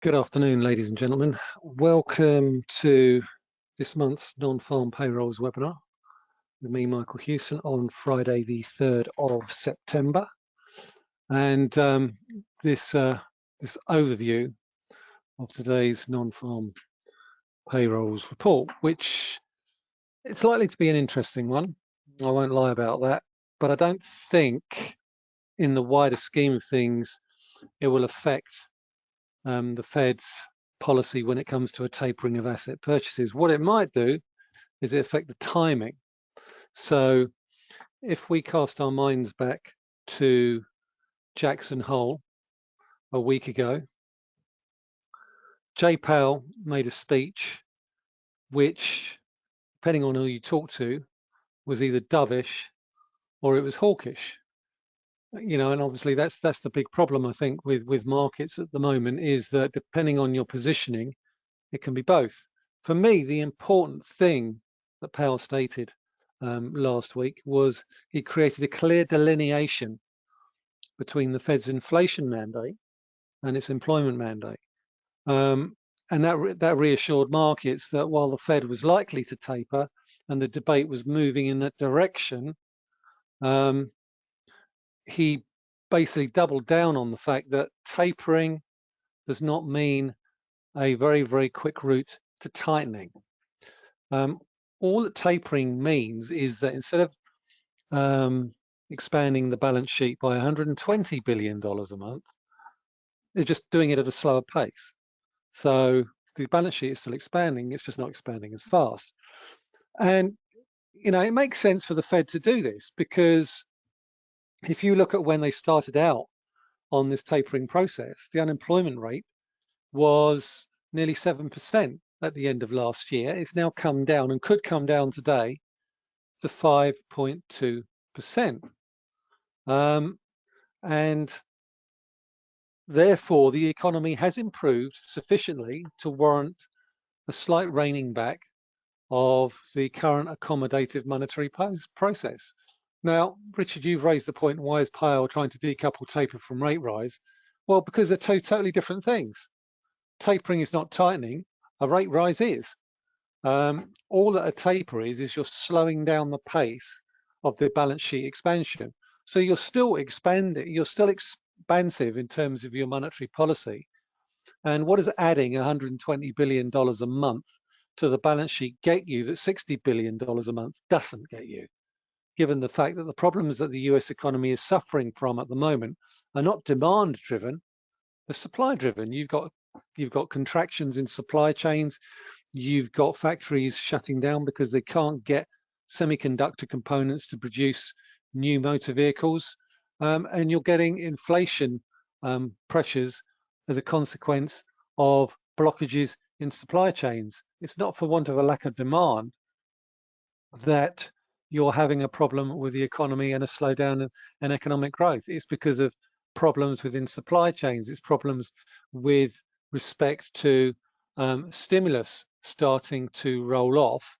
Good afternoon, ladies and gentlemen. Welcome to this month's non-farm payrolls webinar with me, Michael Hewson, on Friday, the 3rd of September. And um, this, uh, this overview of today's non-farm payrolls report, which it's likely to be an interesting one. I won't lie about that, but I don't think in the wider scheme of things, it will affect um, the Fed's policy when it comes to a tapering of asset purchases. What it might do is it affect the timing. So if we cast our minds back to Jackson Hole a week ago, Jay Powell made a speech which, depending on who you talk to, was either dovish or it was hawkish you know, and obviously that's that's the big problem I think with with markets at the moment is that depending on your positioning, it can be both. For me, the important thing that Powell stated um, last week was he created a clear delineation between the Fed's inflation mandate and its employment mandate. Um, and that, re that reassured markets that while the Fed was likely to taper and the debate was moving in that direction, um, he basically doubled down on the fact that tapering does not mean a very, very quick route to tightening. Um, all that tapering means is that instead of um, expanding the balance sheet by $120 billion a month, they're just doing it at a slower pace. So the balance sheet is still expanding, it's just not expanding as fast. And, you know, it makes sense for the Fed to do this because if you look at when they started out on this tapering process, the unemployment rate was nearly 7% at the end of last year. It's now come down and could come down today to 5.2%. Um, and therefore, the economy has improved sufficiently to warrant a slight reining back of the current accommodative monetary process. Now, Richard, you've raised the point, why is Powell trying to decouple taper from rate rise? Well, because they're two totally different things. Tapering is not tightening, a rate rise is. Um, all that a taper is, is you're slowing down the pace of the balance sheet expansion. So you're still expanding, you're still expansive in terms of your monetary policy. And what is adding $120 billion a month to the balance sheet get you that $60 billion a month doesn't get you? Given the fact that the problems that the US economy is suffering from at the moment are not demand driven, they're supply driven. You've got you've got contractions in supply chains, you've got factories shutting down because they can't get semiconductor components to produce new motor vehicles, um, and you're getting inflation um, pressures as a consequence of blockages in supply chains. It's not for want of a lack of demand that you're having a problem with the economy and a slowdown in economic growth. It's because of problems within supply chains. It's problems with respect to um, stimulus starting to roll off.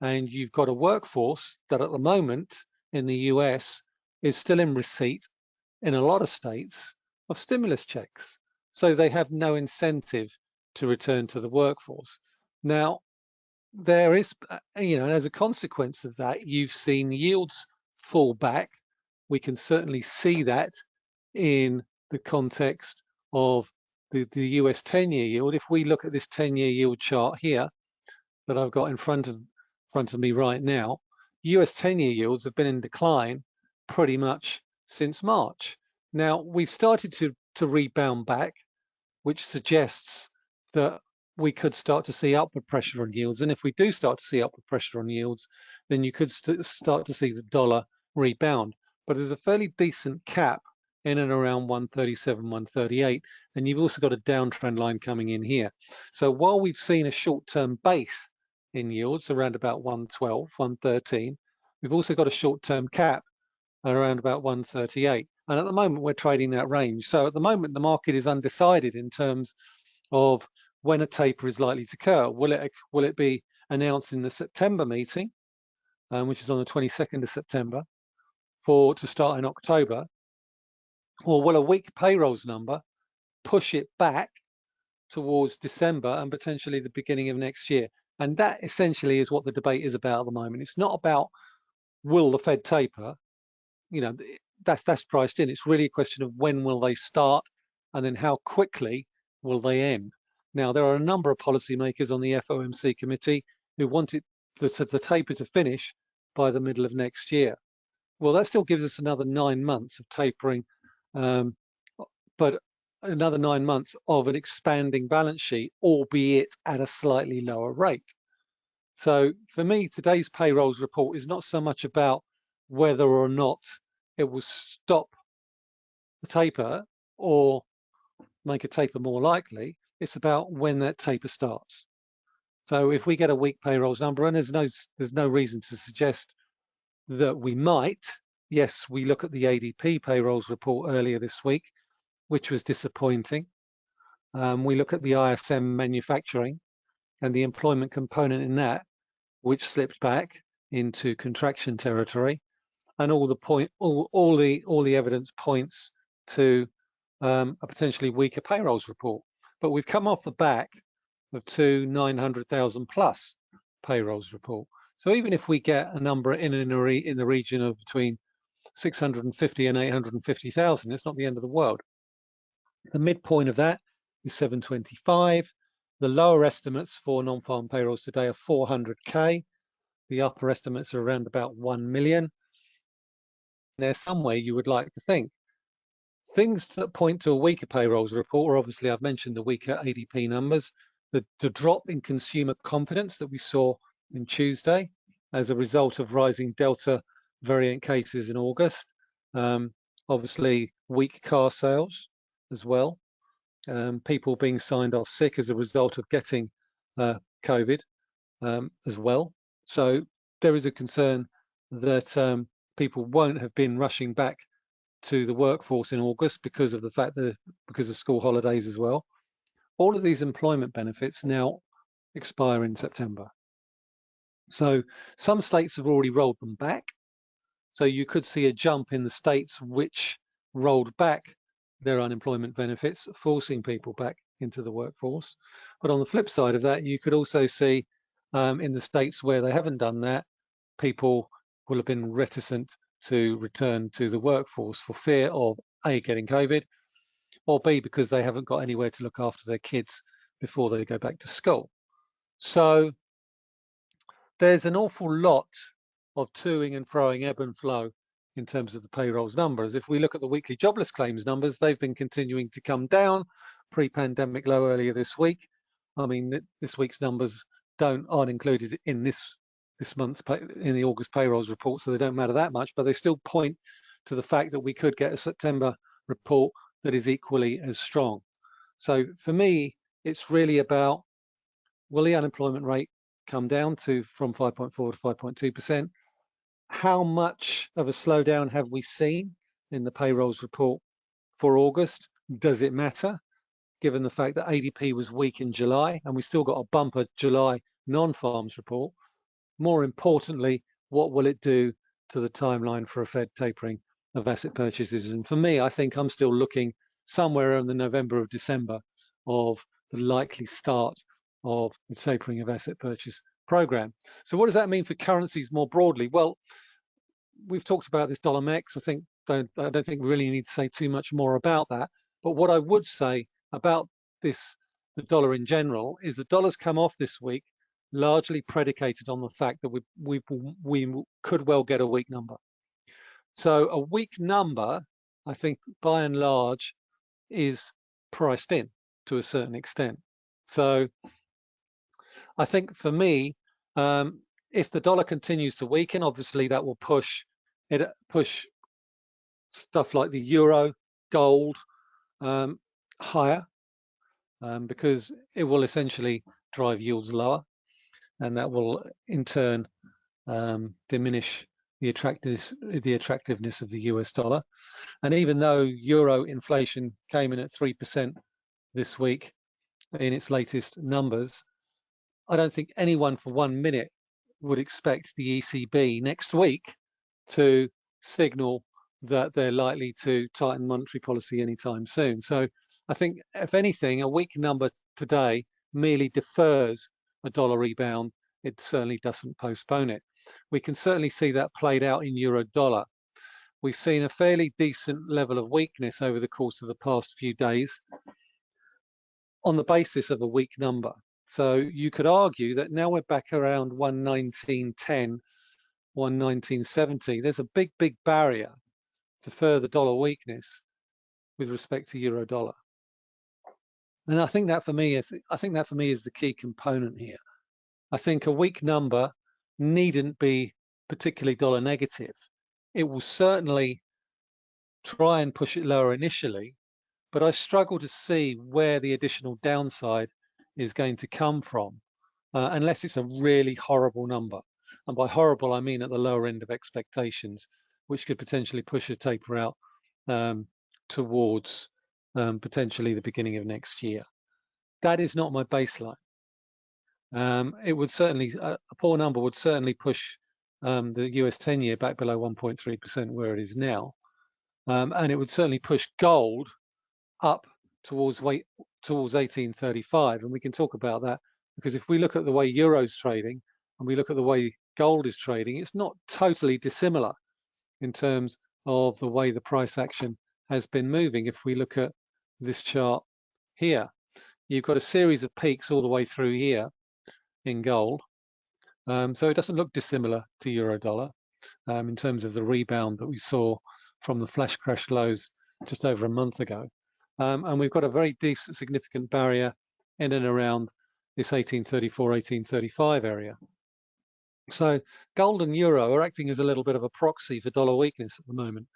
And you've got a workforce that at the moment in the US is still in receipt in a lot of states of stimulus checks. So they have no incentive to return to the workforce. Now, there is, uh, you know, as a consequence of that, you've seen yields fall back. We can certainly see that in the context of the, the US 10-year yield. If we look at this 10-year yield chart here that I've got in front of front of me right now, US 10-year yields have been in decline pretty much since March. Now we've started to to rebound back, which suggests that we could start to see upward pressure on yields. And if we do start to see upward pressure on yields, then you could st start to see the dollar rebound. But there's a fairly decent cap in and around 137, 138, and you've also got a downtrend line coming in here. So while we've seen a short-term base in yields around about 112, 113, we've also got a short-term cap around about 138. And at the moment, we're trading that range. So at the moment, the market is undecided in terms of when a taper is likely to occur. Will it, will it be announced in the September meeting, um, which is on the 22nd of September, for to start in October? Or will a weak payrolls number push it back towards December and potentially the beginning of next year. And that essentially is what the debate is about at the moment. It's not about will the Fed taper, you know, that's that's priced in. It's really a question of when will they start and then how quickly will they end. Now, there are a number of policymakers on the FOMC committee who want it the, the taper to finish by the middle of next year. Well, that still gives us another nine months of tapering, um, but another nine months of an expanding balance sheet, albeit at a slightly lower rate. So for me, today's payrolls report is not so much about whether or not it will stop the taper or make a taper more likely. It's about when that taper starts. So if we get a weak payrolls number, and there's no there's no reason to suggest that we might. Yes, we look at the ADP payrolls report earlier this week, which was disappointing. Um, we look at the ISM manufacturing and the employment component in that, which slipped back into contraction territory, and all the point, all, all the all the evidence points to um, a potentially weaker payrolls report. But we've come off the back of two 900,000 plus payrolls report. So even if we get a number in re, in the region of between 650 and 850,000, it's not the end of the world. The midpoint of that is 725. The lower estimates for non-farm payrolls today are 400k. The upper estimates are around about 1 million. There's some way you would like to think. Things that point to a weaker payrolls report are obviously, I've mentioned the weaker ADP numbers, the, the drop in consumer confidence that we saw in Tuesday as a result of rising Delta variant cases in August. Um, obviously, weak car sales as well um, people being signed off sick as a result of getting uh, COVID um, as well. So there is a concern that um, people won't have been rushing back to the workforce in August because of the fact that because of school holidays as well. All of these employment benefits now expire in September. So some states have already rolled them back. So you could see a jump in the states which rolled back their unemployment benefits, forcing people back into the workforce. But on the flip side of that, you could also see um, in the states where they haven't done that, people will have been reticent to return to the workforce for fear of A, getting COVID, or B, because they haven't got anywhere to look after their kids before they go back to school. So there's an awful lot of toing and froing ebb and flow in terms of the payrolls numbers. If we look at the weekly jobless claims numbers, they've been continuing to come down, pre-pandemic low earlier this week. I mean, this week's numbers don't aren't included in this this month's pay, in the August payrolls report, so they don't matter that much, but they still point to the fact that we could get a September report that is equally as strong. So for me, it's really about will the unemployment rate come down to from 5.4 to 5.2 percent how much of a slowdown have we seen in the payrolls report for August? Does it matter, given the fact that ADP was weak in July and we still got a bumper July non-farms report? More importantly, what will it do to the timeline for a Fed tapering of asset purchases? And for me, I think I'm still looking somewhere in the November or December of the likely start of the tapering of asset purchase program. So what does that mean for currencies more broadly? Well, we've talked about this dollar mex. I think I don't think we really need to say too much more about that. But what I would say about this, the dollar in general, is the dollar's come off this week largely predicated on the fact that we, we, we could well get a weak number. So a weak number, I think by and large, is priced in to a certain extent. So I think for me, um, if the dollar continues to weaken, obviously that will push it push stuff like the euro, gold um, higher um, because it will essentially drive yields lower, and that will in turn um, diminish the attractiveness the attractiveness of the US dollar. And even though euro inflation came in at three percent this week in its latest numbers, I don't think anyone for one minute would expect the ECB next week to signal that they're likely to tighten monetary policy anytime soon. So I think if anything, a weak number today merely defers a dollar rebound. It certainly doesn't postpone it. We can certainly see that played out in euro dollar. We've seen a fairly decent level of weakness over the course of the past few days on the basis of a weak number. So you could argue that now we're back around 119.10, 119.70. There's a big, big barrier to further dollar weakness with respect to euro dollar. And I think that for me, is, I think that for me is the key component here. I think a weak number needn't be particularly dollar negative. It will certainly try and push it lower initially, but I struggle to see where the additional downside is going to come from, uh, unless it's a really horrible number. And by horrible, I mean at the lower end of expectations, which could potentially push a taper out um, towards um, potentially the beginning of next year. That is not my baseline. Um, it would certainly, a, poor number would certainly push um, the US 10 year back below 1.3% where it is now. Um, and it would certainly push gold up towards weight towards 1835. And we can talk about that because if we look at the way Euro's trading and we look at the way gold is trading, it's not totally dissimilar in terms of the way the price action has been moving. If we look at this chart here, you've got a series of peaks all the way through here in gold. Um, so it doesn't look dissimilar to euro dollar um, in terms of the rebound that we saw from the flash crash lows just over a month ago. Um, and we've got a very decent, significant barrier in and around this 1834, 1835 area. So gold and euro are acting as a little bit of a proxy for dollar weakness at the moment.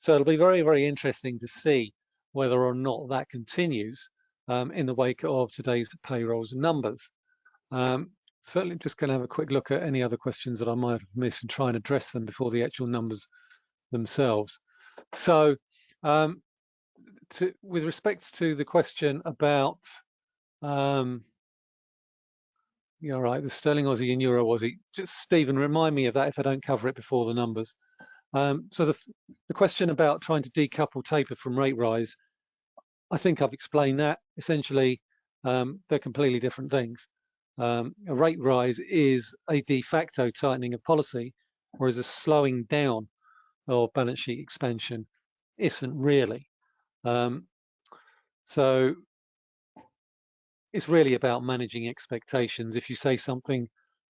So it'll be very, very interesting to see whether or not that continues um, in the wake of today's payrolls numbers. Um, certainly just going to have a quick look at any other questions that I might have missed and try and address them before the actual numbers themselves. So um, to, with respect to the question about, um, you're right, the sterling Aussie and euro Aussie, just Stephen, remind me of that if I don't cover it before the numbers. Um, so the, the question about trying to decouple taper from rate rise, I think I've explained that. Essentially, um, they're completely different things. Um, a rate rise is a de facto tightening of policy, whereas a slowing down of balance sheet expansion isn't really. Um, so it's really about managing expectations. If you say something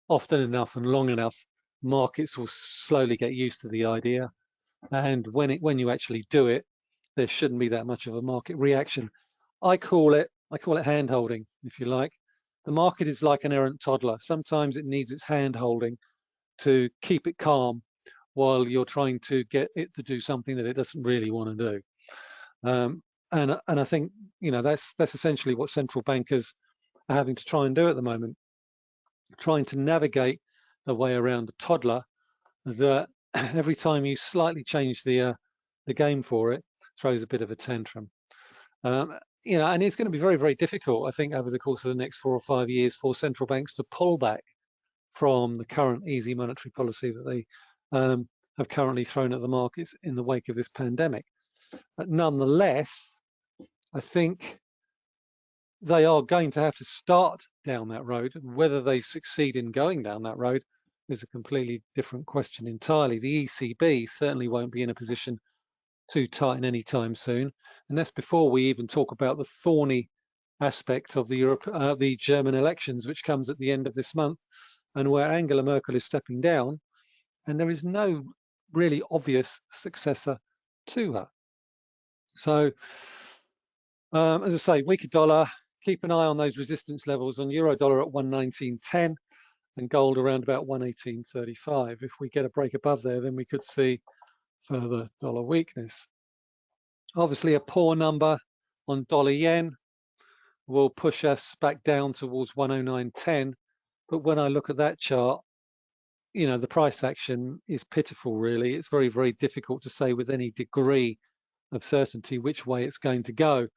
often enough and long enough, markets will slowly get used to the idea. And when it when you actually do it, there shouldn't be that much of a market reaction. I call it I call it hand holding, if you like. The market is like an errant toddler. Sometimes it needs its hand holding to keep it calm while you're trying to get it to do something that it doesn't really want to do. Um, and and I think you know that's that's essentially what central bankers are having to try and do at the moment, trying to navigate the way around a toddler that every time you slightly change the uh, the game for it throws a bit of a tantrum. Um, you know, and it's going to be very very difficult, I think, over the course of the next four or five years for central banks to pull back from the current easy monetary policy that they um, have currently thrown at the markets in the wake of this pandemic. But nonetheless, I think they are going to have to start down that road. Whether they succeed in going down that road is a completely different question entirely. The ECB certainly won't be in a position to tighten anytime soon. And that's before we even talk about the thorny aspect of the Europe, uh, the German elections, which comes at the end of this month, and where Angela Merkel is stepping down, and there is no really obvious successor to her. So, um, as I say, weaker dollar, keep an eye on those resistance levels on euro dollar at 119.10 and gold around about 118.35. If we get a break above there, then we could see further dollar weakness. Obviously, a poor number on dollar yen will push us back down towards 109.10. But when I look at that chart, you know, the price action is pitiful, really. It's very, very difficult to say with any degree of certainty which way it's going to go.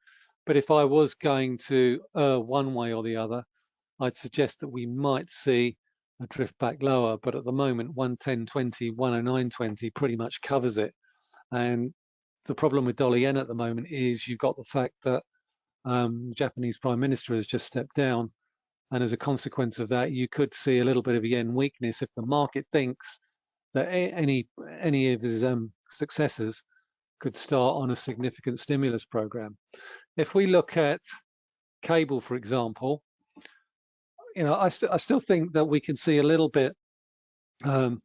But if I was going to uh, one way or the other, I'd suggest that we might see drift back lower. But at the moment, 110.20, 109.20 pretty much covers it. And the problem with dollar yen at the moment is you've got the fact that Um, the Japanese Prime Minister has just stepped down. And as a consequence of that, you could see a little bit of yen weakness if the market thinks that any any of his um, successors could start on a significant stimulus program. If we look at cable, for example, you know, I, st I still think that we can see a little bit um,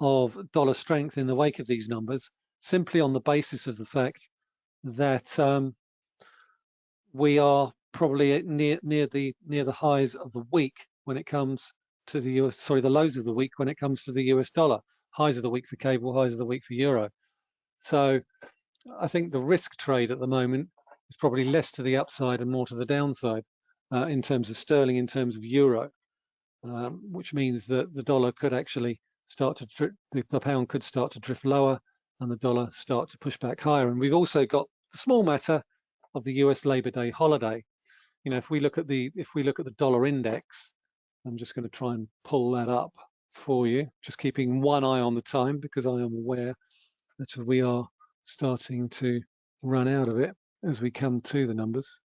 of dollar strength in the wake of these numbers, simply on the basis of the fact that um, we are probably near near the near the highs of the week when it comes to the US, sorry, the lows of the week when it comes to the US dollar. Highs of the week for cable, highs of the week for euro. So I think the risk trade at the moment is probably less to the upside and more to the downside uh, in terms of sterling, in terms of euro, um, which means that the dollar could actually start to, the, the pound could start to drift lower and the dollar start to push back higher. And we've also got the small matter of the US Labor Day holiday. You know, if we look at the if we look at the dollar index, I'm just going to try and pull that up for you, just keeping one eye on the time because I am aware that we are starting to run out of it as we come to the numbers.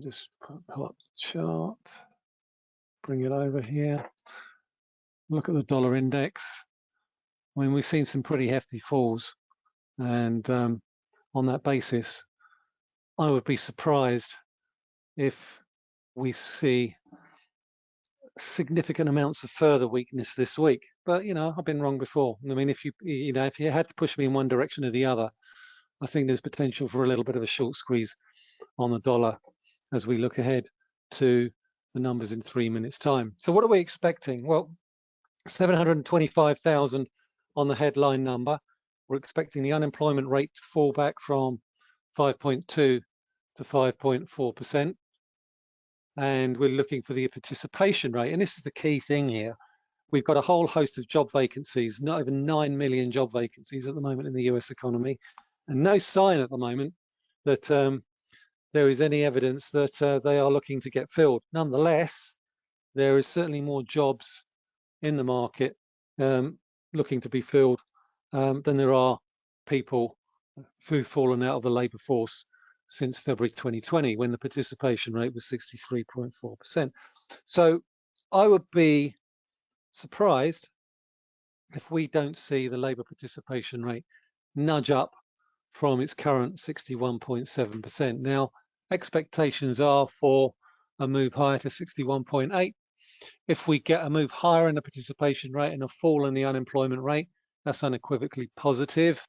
Just pull up the chart, bring it over here. Look at the dollar index. I mean, we've seen some pretty hefty falls. And um, on that basis, I would be surprised if we see significant amounts of further weakness this week. But you know, I've been wrong before. I mean, if you you know, if you had to push me in one direction or the other, I think there's potential for a little bit of a short squeeze on the dollar as we look ahead to the numbers in three minutes time. So what are we expecting? Well, 725,000 on the headline number. We're expecting the unemployment rate to fall back from 5.2 to 5.4% and we're looking for the participation rate. And this is the key thing here. We've got a whole host of job vacancies, not over 9 million job vacancies at the moment in the US economy, and no sign at the moment that um, there is any evidence that uh, they are looking to get filled. Nonetheless, there is certainly more jobs in the market um, looking to be filled um, than there are people who've fallen out of the labour force since February 2020 when the participation rate was 63.4%. So I would be surprised if we don't see the labour participation rate nudge up from its current 61.7%. Now, expectations are for a move higher to 61.8. If we get a move higher in the participation rate and a fall in the unemployment rate, that's unequivocally positive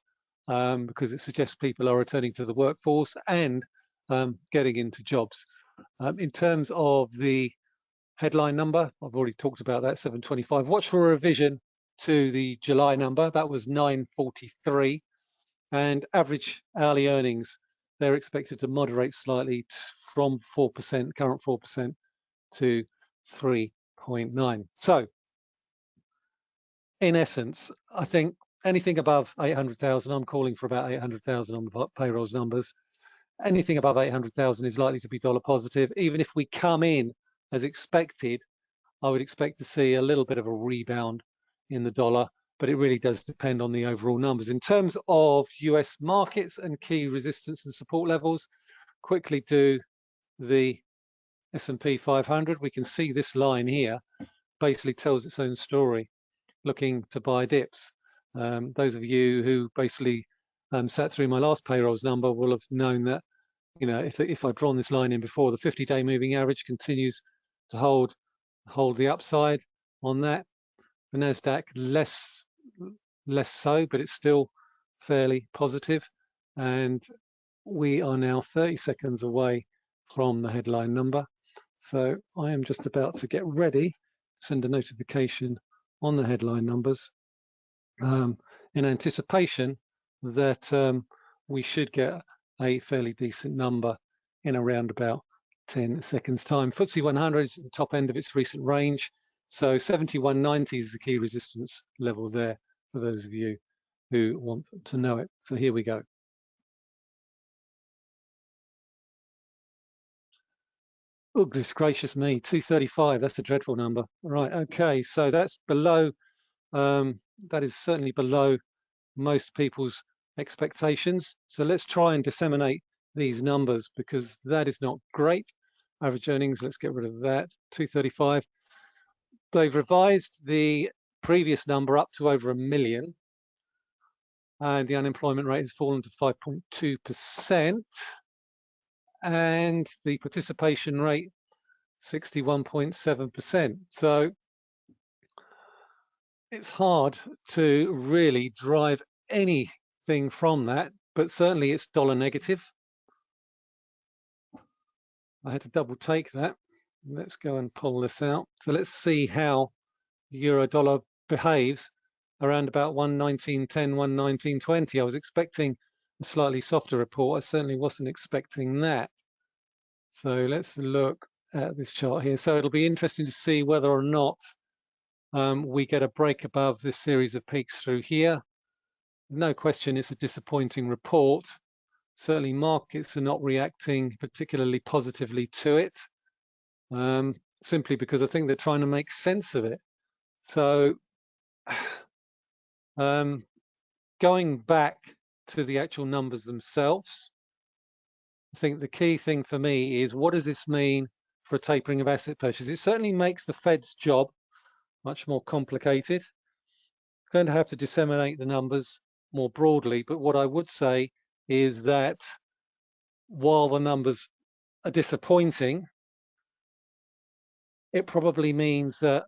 um, because it suggests people are returning to the workforce and um, getting into jobs. Um, in terms of the headline number, I've already talked about that, 725. Watch for a revision to the July number, that was 943. And average hourly earnings, they're expected to moderate slightly from 4%, current 4% to 3.9. So in essence, I think anything above 800,000, I'm calling for about 800,000 on the payrolls numbers. Anything above 800,000 is likely to be dollar positive. Even if we come in as expected, I would expect to see a little bit of a rebound in the dollar, but it really does depend on the overall numbers. In terms of US markets and key resistance and support levels, quickly do the S&P 500. We can see this line here basically tells its own story, looking to buy dips. Um, those of you who basically um, sat through my last payrolls number will have known that, you know, if, if I've drawn this line in before, the 50-day moving average continues to hold hold the upside on that. The Nasdaq less less so, but it's still fairly positive. And we are now 30 seconds away from the headline number. So I am just about to get ready send a notification on the headline numbers um, in anticipation that um, we should get a fairly decent number in around about 10 seconds time. FTSE 100 is at the top end of its recent range. So 7190 is the key resistance level there for those of you who want to know it. So here we go. Oh, goodness gracious me, 235, that's a dreadful number. Right, okay, so that's below um, that is certainly below most people's expectations. So let's try and disseminate these numbers because that is not great. Average earnings, let's get rid of that, 235. They've revised the previous number up to over a million and the unemployment rate has fallen to 5.2% and the participation rate 61.7%. So it's hard to really drive anything from that, but certainly it's dollar negative. I had to double take that. Let's go and pull this out. So let's see how euro dollar behaves around about 119.10, 119.20. I was expecting a slightly softer report. I certainly wasn't expecting that. So let's look at this chart here. So it'll be interesting to see whether or not um, we get a break above this series of peaks through here. No question, it's a disappointing report. Certainly markets are not reacting particularly positively to it, um, simply because I think they're trying to make sense of it. So um, going back to the actual numbers themselves, I think the key thing for me is what does this mean for a tapering of asset purchases? It certainly makes the Fed's job much more complicated. Going to have to disseminate the numbers more broadly, but what I would say is that while the numbers are disappointing, it probably means that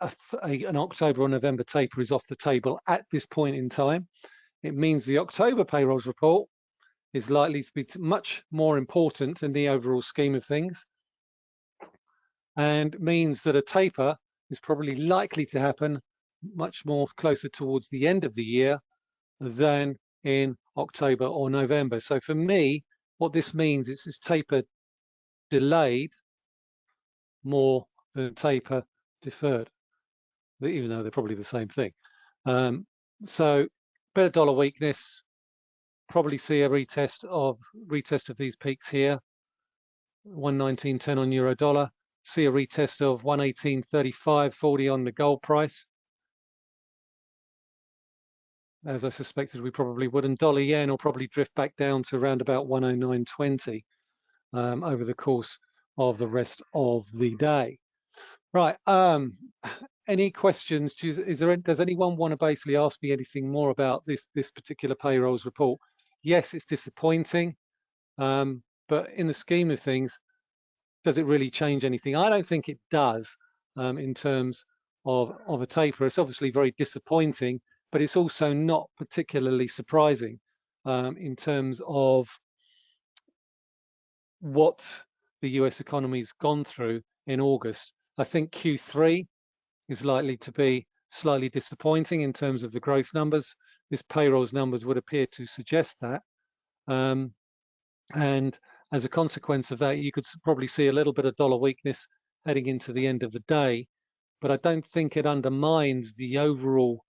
a, a, an October or November taper is off the table at this point in time. It means the October payrolls report is likely to be much more important in the overall scheme of things and means that a taper is probably likely to happen much more closer towards the end of the year than in October or November. So for me, what this means is this taper delayed more than taper deferred, even though they're probably the same thing. Um, so better dollar weakness, probably see a retest of retest of these peaks here, 119.10 on euro dollar, see a retest of 118.35.40 on the gold price. As I suspected we probably would, and dollar yen will probably drift back down to around about 109.20 um, over the course of the rest of the day. Right. Um, any questions? Is there? Does anyone want to basically ask me anything more about this this particular payrolls report? Yes, it's disappointing, um, but in the scheme of things, does it really change anything? I don't think it does um, in terms of of a taper. It's obviously very disappointing, but it's also not particularly surprising um, in terms of what the US economy's gone through in August I think Q3 is likely to be slightly disappointing in terms of the growth numbers. This payrolls numbers would appear to suggest that. Um, and as a consequence of that, you could probably see a little bit of dollar weakness heading into the end of the day. But I don't think it undermines the overall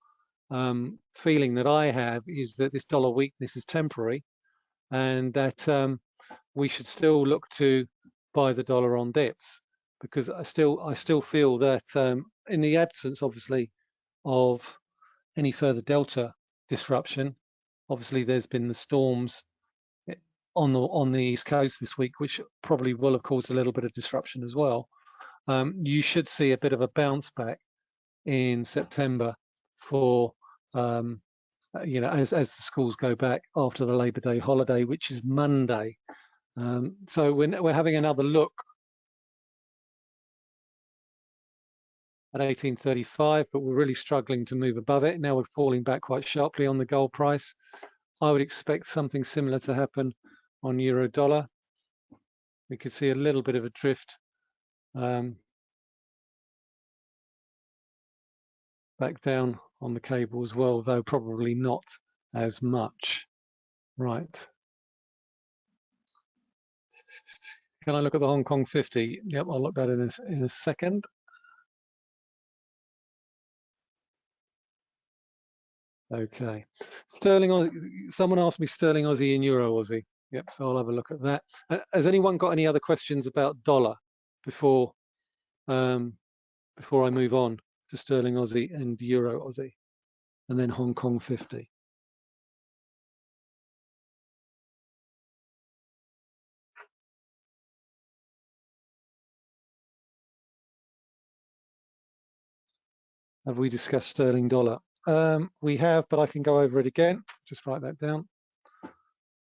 um, feeling that I have is that this dollar weakness is temporary and that um, we should still look to buy the dollar on dips because I still I still feel that um, in the absence, obviously, of any further delta disruption, obviously there's been the storms eh, on the on the east coast this week, which probably will have caused a little bit of disruption as well. Um, you should see a bit of a bounce back in September for um, uh, you know as as the schools go back after the Labor Day holiday, which is Monday. Um, so we're, we're having another look at 1835, but we're really struggling to move above it. Now we're falling back quite sharply on the gold price. I would expect something similar to happen on euro dollar. We could see a little bit of a drift um, back down on the cable as well, though probably not as much. Right. Can I look at the Hong Kong 50? Yep, I'll look at that in a, in a second. Okay. Sterling, someone asked me Sterling Aussie and Euro Aussie. Yep, so I'll have a look at that. Uh, has anyone got any other questions about dollar before um, before I move on to Sterling Aussie and Euro Aussie and then Hong Kong 50? Have we discussed sterling dollar? Um, we have, but I can go over it again. Just write that down.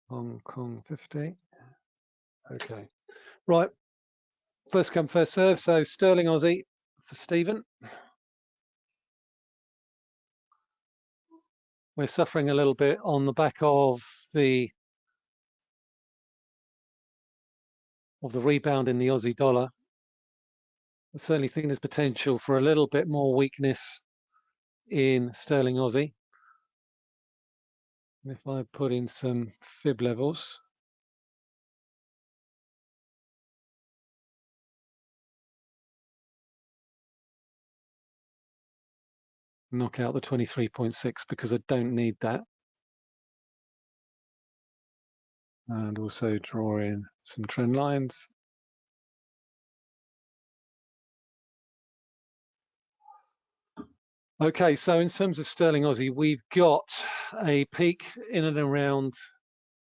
Hong Kong 50. Okay. Right. First come, first serve. So sterling Aussie for Stephen. We're suffering a little bit on the back of the of the rebound in the Aussie dollar. I certainly think there's potential for a little bit more weakness in sterling Aussie. if I put in some fib levels, knock out the 23.6 because I don't need that. And also draw in some trend lines. Okay, so in terms of sterling Aussie, we've got a peak in and around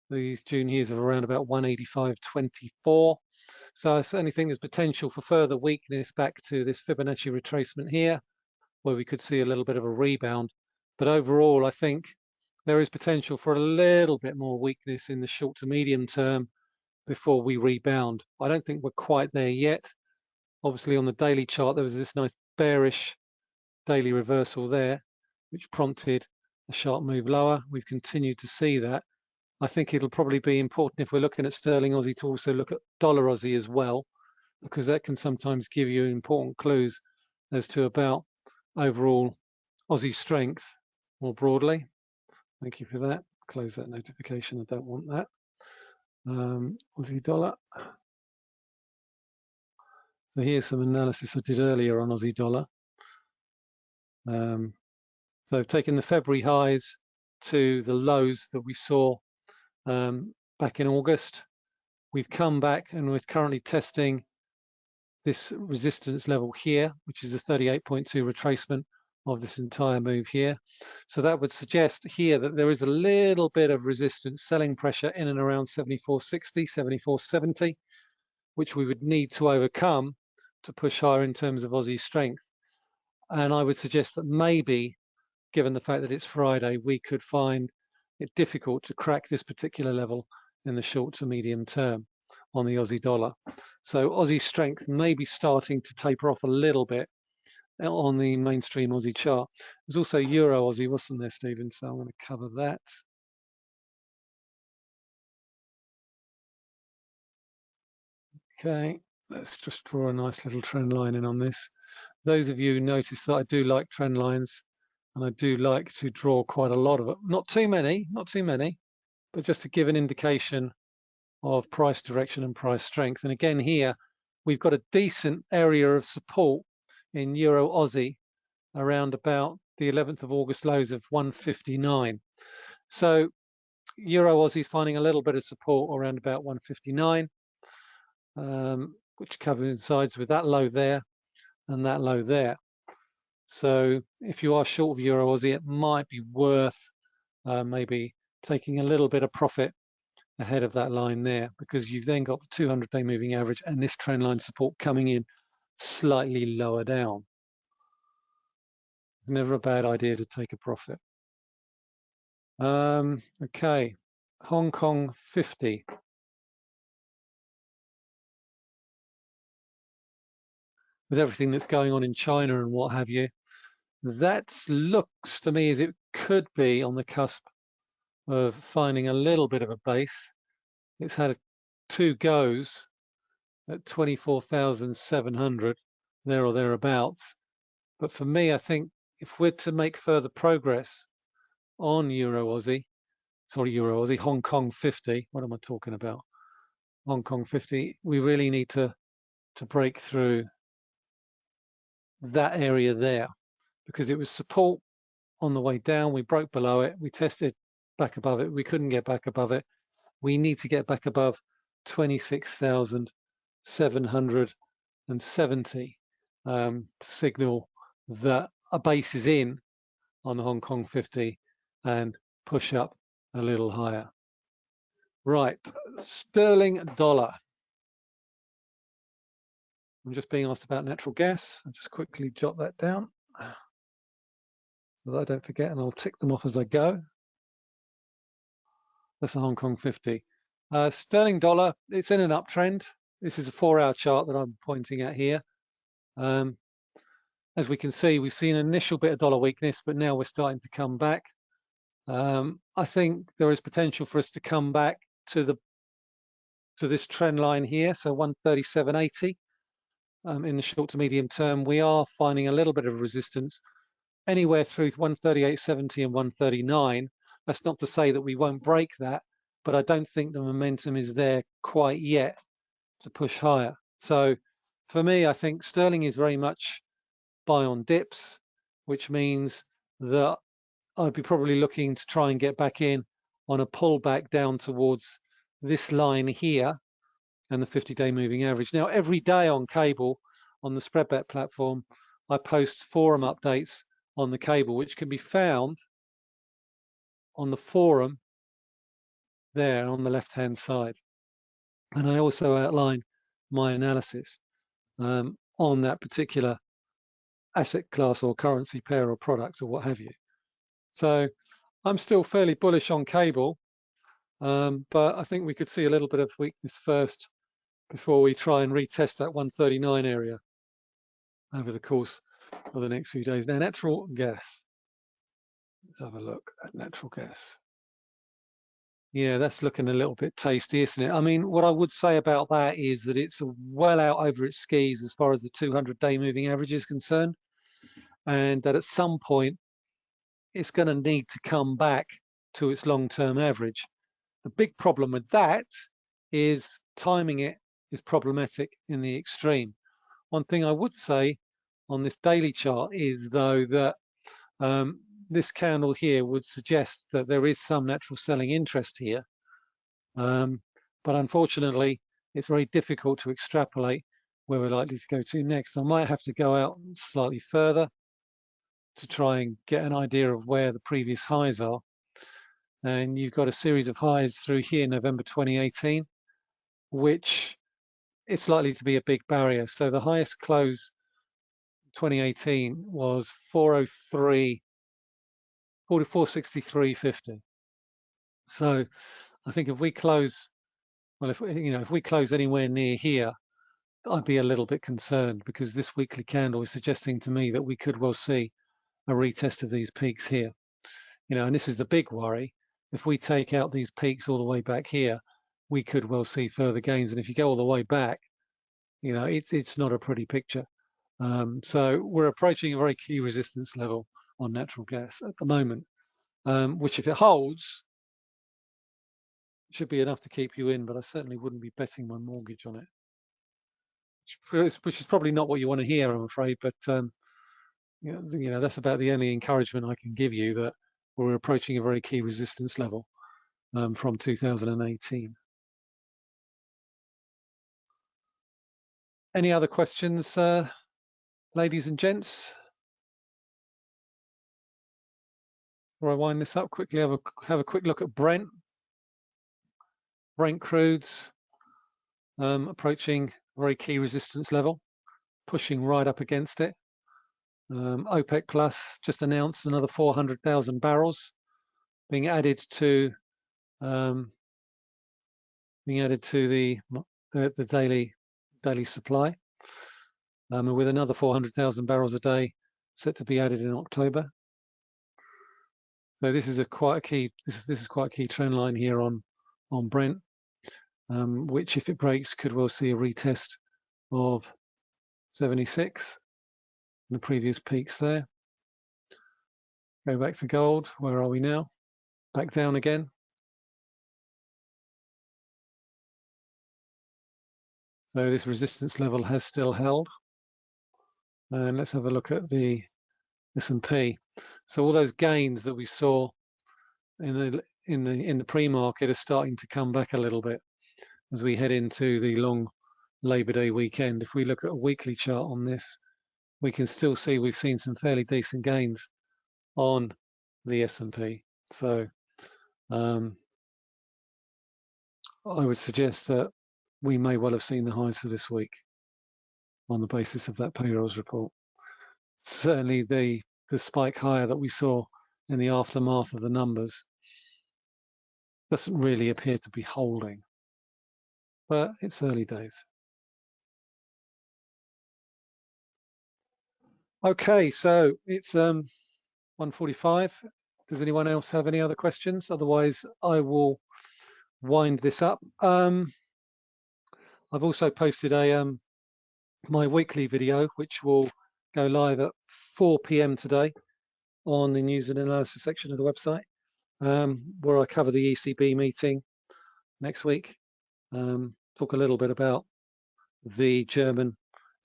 these June years of around about 185.24. So I certainly think there's potential for further weakness back to this Fibonacci retracement here, where we could see a little bit of a rebound. But overall, I think there is potential for a little bit more weakness in the short to medium term before we rebound. I don't think we're quite there yet. Obviously on the daily chart, there was this nice bearish daily reversal there, which prompted a sharp move lower. We've continued to see that. I think it'll probably be important if we're looking at sterling Aussie to also look at dollar Aussie as well, because that can sometimes give you important clues as to about overall Aussie strength more broadly. Thank you for that. Close that notification. I don't want that. Um, Aussie dollar. So here's some analysis I did earlier on Aussie dollar. Um, so taking the February highs to the lows that we saw um, back in August, we've come back and we're currently testing this resistance level here, which is a 38.2 retracement of this entire move here. So that would suggest here that there is a little bit of resistance selling pressure in and around 74.60, 74.70, which we would need to overcome to push higher in terms of Aussie strength. And I would suggest that maybe, given the fact that it's Friday, we could find it difficult to crack this particular level in the short to medium term on the Aussie dollar. So Aussie strength may be starting to taper off a little bit uh, on the mainstream Aussie chart. There's also Euro Aussie, wasn't there, Stephen? So I'm going to cover that. Okay, let's just draw a nice little trend line in on this those of you notice that I do like trend lines and I do like to draw quite a lot of it. Not too many, not too many, but just to give an indication of price direction and price strength. And again here, we've got a decent area of support in Euro Aussie around about the 11th of August lows of 159. So Euro Aussie is finding a little bit of support around about 159, um, which coincides with that low there and that low there. So if you are short of Euro Aussie, it might be worth uh, maybe taking a little bit of profit ahead of that line there because you've then got the 200 day moving average and this trend line support coming in slightly lower down. It's never a bad idea to take a profit. Um, okay, Hong Kong 50. With everything that's going on in China and what have you, that looks to me as it could be on the cusp of finding a little bit of a base. It's had two goes at 24,700 there or thereabouts. But for me, I think if we're to make further progress on Euro Aussie, sorry, Euro Aussie, Hong Kong 50, what am I talking about? Hong Kong 50, we really need to, to break through that area there because it was support on the way down. We broke below it. We tested back above it. We couldn't get back above it. We need to get back above 26,770 um, to signal that a base is in on the Hong Kong 50 and push up a little higher. Right, sterling dollar. I'm just being asked about natural gas. I'll just quickly jot that down. so that I don't forget, and I'll tick them off as I go. That's a Hong Kong 50. Uh, sterling dollar, it's in an uptrend. This is a four-hour chart that I'm pointing at here. Um, as we can see, we've seen an initial bit of dollar weakness, but now we're starting to come back. Um, I think there is potential for us to come back to the to this trend line here, so 137.80 um, in the short to medium term. We are finding a little bit of resistance anywhere through 138.70 and 139. That's not to say that we won't break that, but I don't think the momentum is there quite yet to push higher. So for me, I think sterling is very much buy on dips, which means that I'd be probably looking to try and get back in on a pullback down towards this line here and the 50-day moving average. Now, every day on cable, on the SpreadBet platform, I post forum updates on the cable, which can be found on the forum there on the left-hand side. And I also outline my analysis um, on that particular asset class or currency pair or product or what have you. So I'm still fairly bullish on cable, um, but I think we could see a little bit of weakness first before we try and retest that 139 area over the course of the next few days. Now, natural gas. Let's have a look at natural gas. Yeah, that's looking a little bit tasty, isn't it? I mean, what I would say about that is that it's well out over its skis as far as the 200-day moving average is concerned, and that at some point it's going to need to come back to its long-term average. The big problem with that is timing it is problematic in the extreme. One thing I would say on this daily chart is though that um, this candle here would suggest that there is some natural selling interest here. Um, but unfortunately, it's very difficult to extrapolate where we're likely to go to next. I might have to go out slightly further to try and get an idea of where the previous highs are. And you've got a series of highs through here, November 2018, which it's likely to be a big barrier. So the highest close 2018 was 403 4463.50. So I think if we close, well, if you know, if we close anywhere near here, I'd be a little bit concerned because this weekly candle is suggesting to me that we could well see a retest of these peaks here. You know, and this is the big worry. If we take out these peaks all the way back here, we could well see further gains. And if you go all the way back, you know, it's it's not a pretty picture. Um, so we're approaching a very key resistance level on natural gas at the moment, um, which if it holds, should be enough to keep you in, but I certainly wouldn't be betting my mortgage on it. Which is probably not what you want to hear, I'm afraid, but um, you, know, you know, that's about the only encouragement I can give you that we're approaching a very key resistance level um, from 2018. Any other questions, uh, ladies and gents? Before I wind this up quickly, have a have a quick look at Brent. Brent crudes um, approaching very key resistance level, pushing right up against it. Um, OPEC Plus just announced another 400,000 barrels being added to um, being added to the the, the daily daily supply, um, and with another 400,000 barrels a day set to be added in October. So this is a quite a key this is this is quite a key trend line here on on Brent, um, which if it breaks could well see a retest of 76, the previous peaks there. Go back to gold. Where are we now? Back down again. So this resistance level has still held. And let's have a look at the S&P. So all those gains that we saw in the in the in the pre-market are starting to come back a little bit as we head into the long Labor Day weekend. If we look at a weekly chart on this, we can still see we've seen some fairly decent gains on the S&P. So um, I would suggest that we may well have seen the highs for this week on the basis of that payrolls report. Certainly the the spike higher that we saw in the aftermath of the numbers doesn't really appear to be holding. But it's early days. Okay, so it's um, 145. Does anyone else have any other questions? Otherwise, I will wind this up. Um, I've also posted a um, my weekly video, which will go live at 4 p.m. today on the news and analysis section of the website, um, where I cover the ECB meeting next week. Um, talk a little bit about the German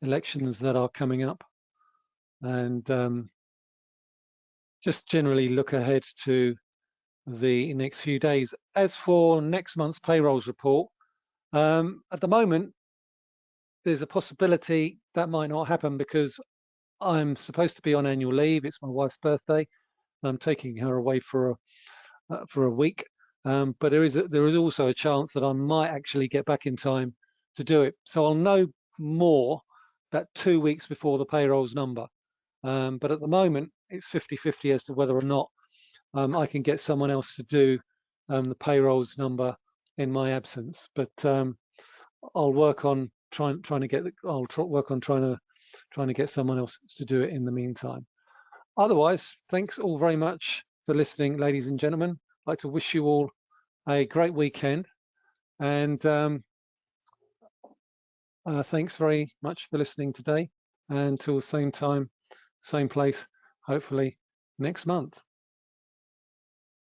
elections that are coming up and um, just generally look ahead to the next few days. As for next month's payrolls report, um, at the moment, there's a possibility that might not happen because I'm supposed to be on annual leave. It's my wife's birthday. I'm taking her away for a uh, for a week. Um, but there is a, there is also a chance that I might actually get back in time to do it. So I'll know more about two weeks before the payrolls number. Um, but at the moment, it's 50-50 as to whether or not um, I can get someone else to do um, the payrolls number in my absence. But um, I'll work on trying trying to get. I'll work on trying to trying to get someone else to do it in the meantime. Otherwise, thanks all very much for listening, ladies and gentlemen. I'd like to wish you all a great weekend, and um, uh, thanks very much for listening today. And the same time, same place, hopefully next month.